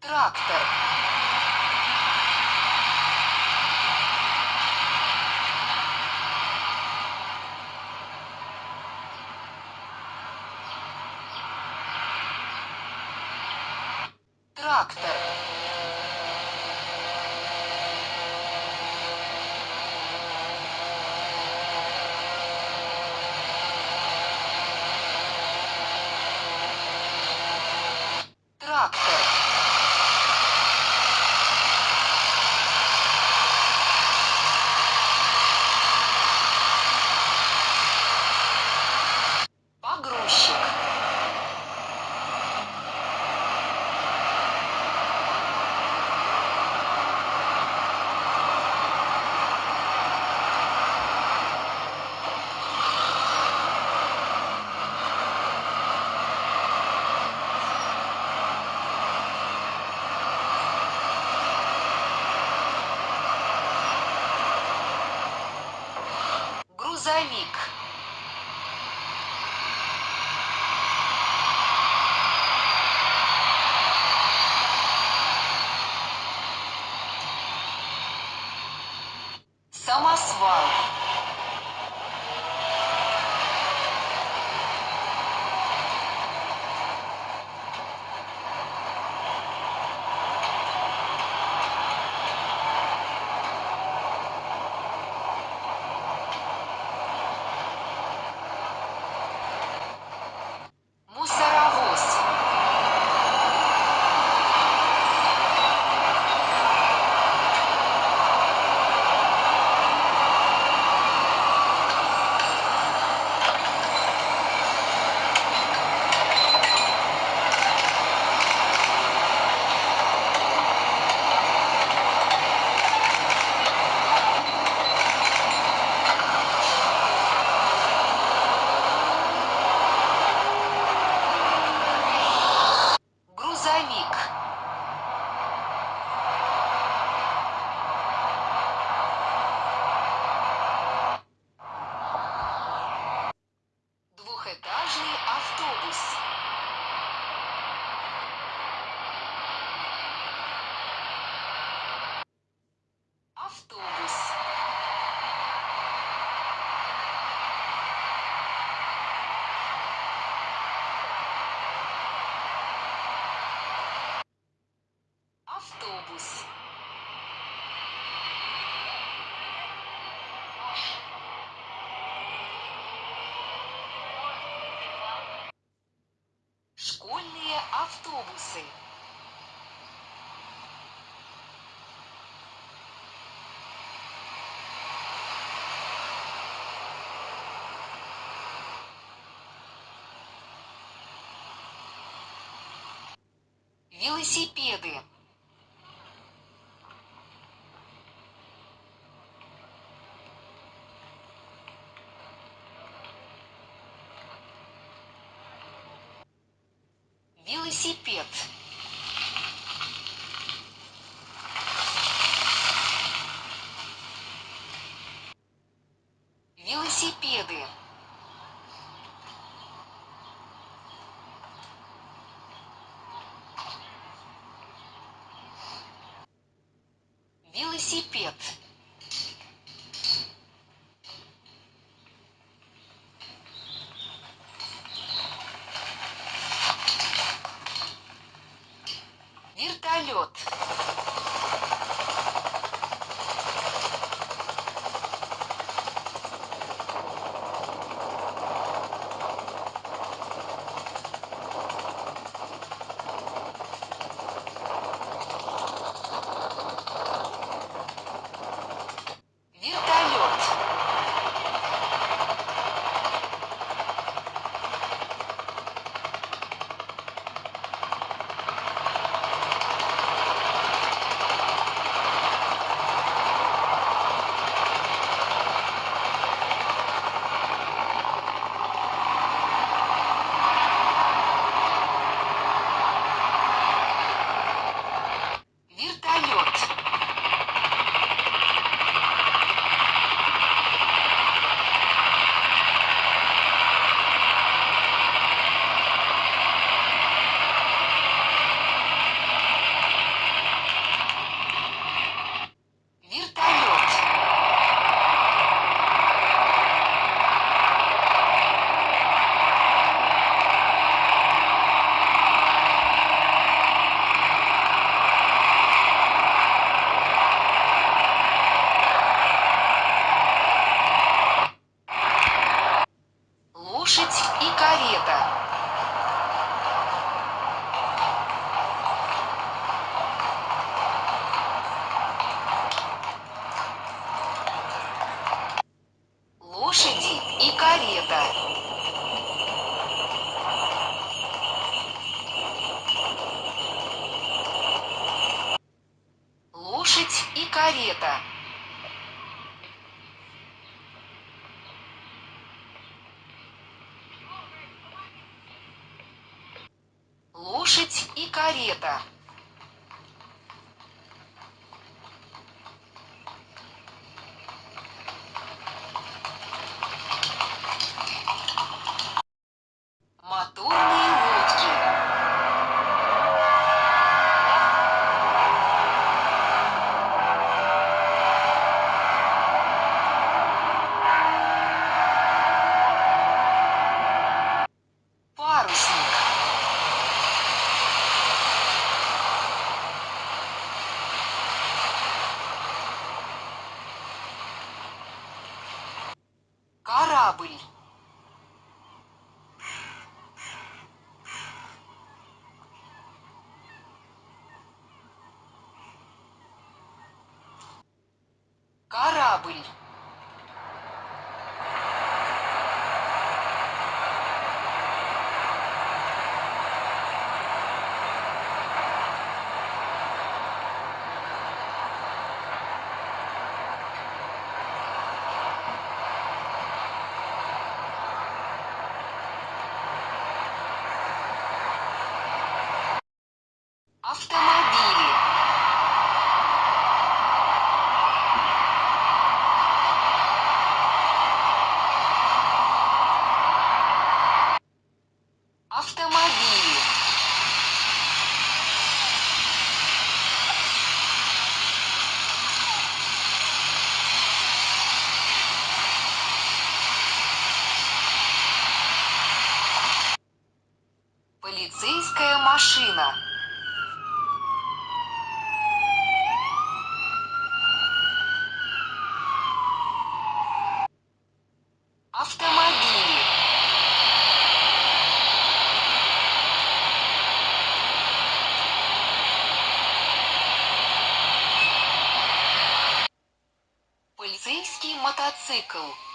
Трактор. Трактор. Трактор. Погрузчик. Грузовик. Самосвал. Велосипеды. Велосипед. Велосипеды. Велосипед. Карета. Корабль. Cycle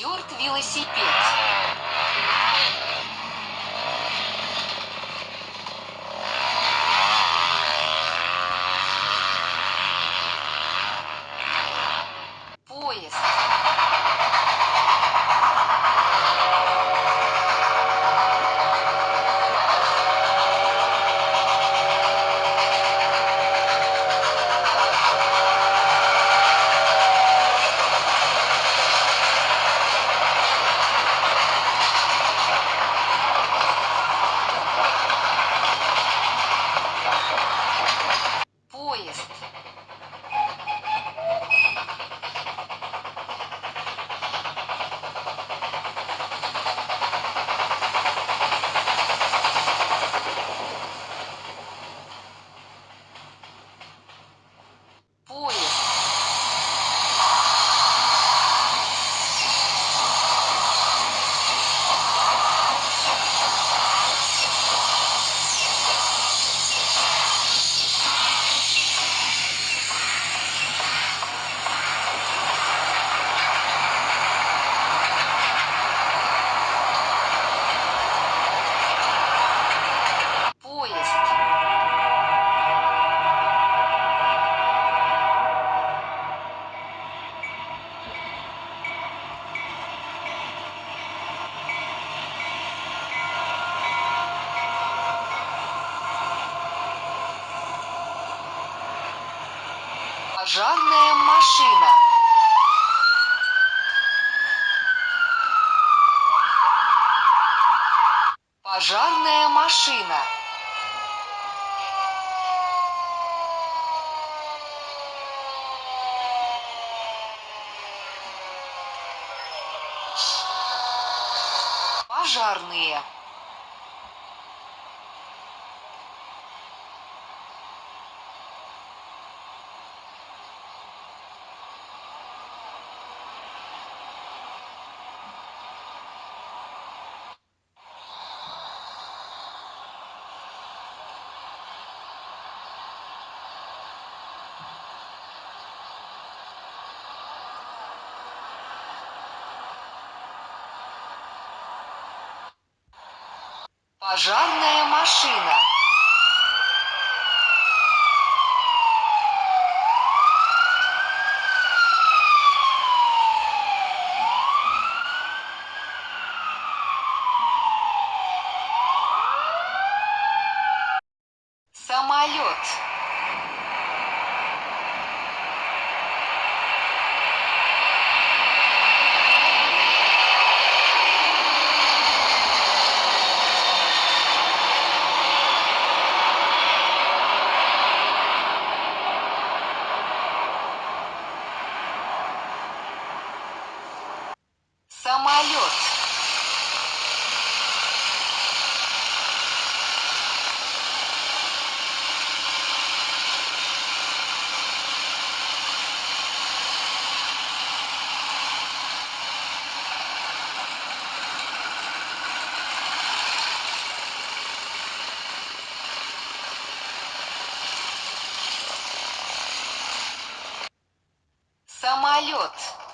Дёрт велосипед. Пожарная машина. Пожарная машина. Пожарная машина. growth.